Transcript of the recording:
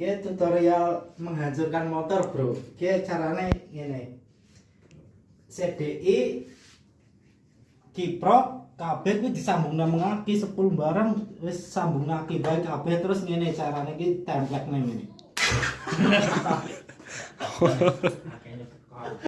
Oke tutorial menghancurkan motor, Bro. Oke caranya ini CDI kiprok kabeh kuwi disambung nang 10 barang wis sambung ngaki baik kabeh terus ngene caranya ki template nang ngene.